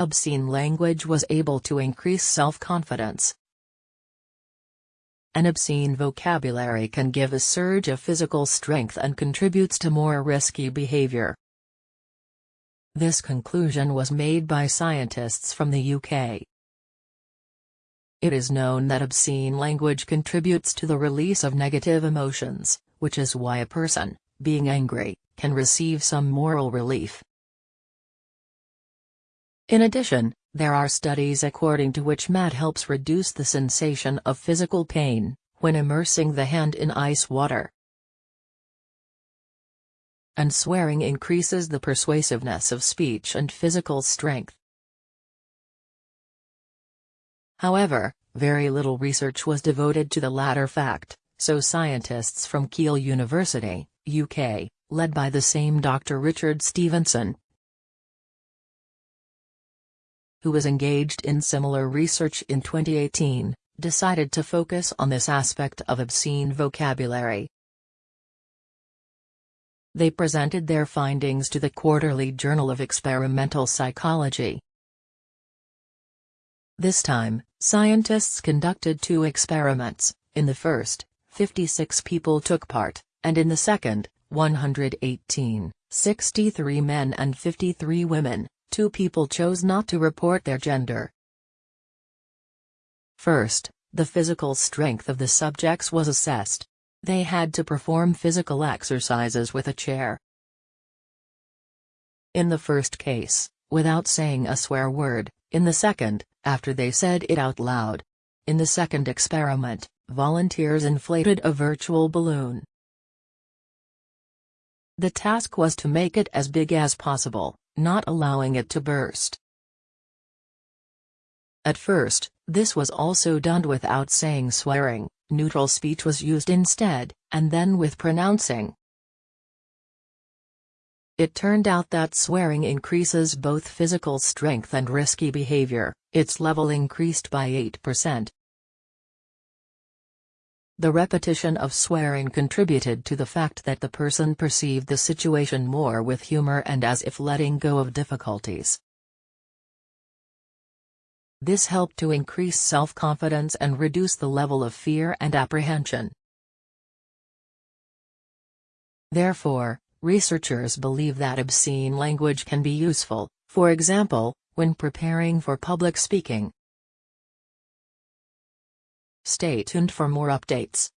obscene language was able to increase self-confidence. An obscene vocabulary can give a surge of physical strength and contributes to more risky behavior. This conclusion was made by scientists from the UK. It is known that obscene language contributes to the release of negative emotions, which is why a person, being angry, can receive some moral relief. In addition, there are studies according to which MAT helps reduce the sensation of physical pain, when immersing the hand in ice water. And swearing increases the persuasiveness of speech and physical strength. However, very little research was devoted to the latter fact, so scientists from Keele University, UK, led by the same Dr. Richard Stevenson, who was engaged in similar research in 2018, decided to focus on this aspect of obscene vocabulary. They presented their findings to the Quarterly Journal of Experimental Psychology. This time, scientists conducted two experiments, in the first, 56 people took part, and in the second, 118, 63 men and 53 women, two people chose not to report their gender. First, the physical strength of the subjects was assessed. They had to perform physical exercises with a chair. In the first case, without saying a swear word, in the second, after they said it out loud. In the second experiment, volunteers inflated a virtual balloon. The task was to make it as big as possible, not allowing it to burst. At first, this was also done without saying swearing, neutral speech was used instead, and then with pronouncing. It turned out that swearing increases both physical strength and risky behavior, its level increased by 8%. The repetition of swearing contributed to the fact that the person perceived the situation more with humor and as if letting go of difficulties. This helped to increase self-confidence and reduce the level of fear and apprehension. Therefore, researchers believe that obscene language can be useful, for example, when preparing for public speaking. Stay tuned for more updates.